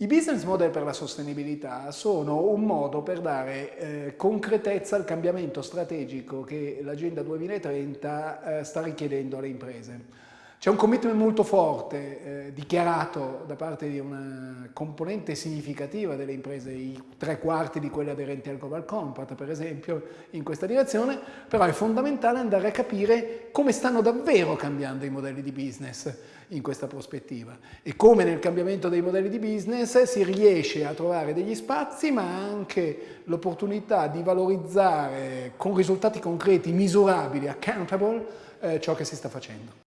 I business model per la sostenibilità sono un modo per dare eh, concretezza al cambiamento strategico che l'Agenda 2030 eh, sta richiedendo alle imprese. C'è un commitment molto forte eh, dichiarato da parte di una componente significativa delle imprese, i tre quarti di quelle aderenti al Global Compact per esempio, in questa direzione, però è fondamentale andare a capire come stanno davvero cambiando i modelli di business in questa prospettiva e come nel cambiamento dei modelli di business si riesce a trovare degli spazi ma anche l'opportunità di valorizzare con risultati concreti, misurabili, accountable, eh, ciò che si sta facendo.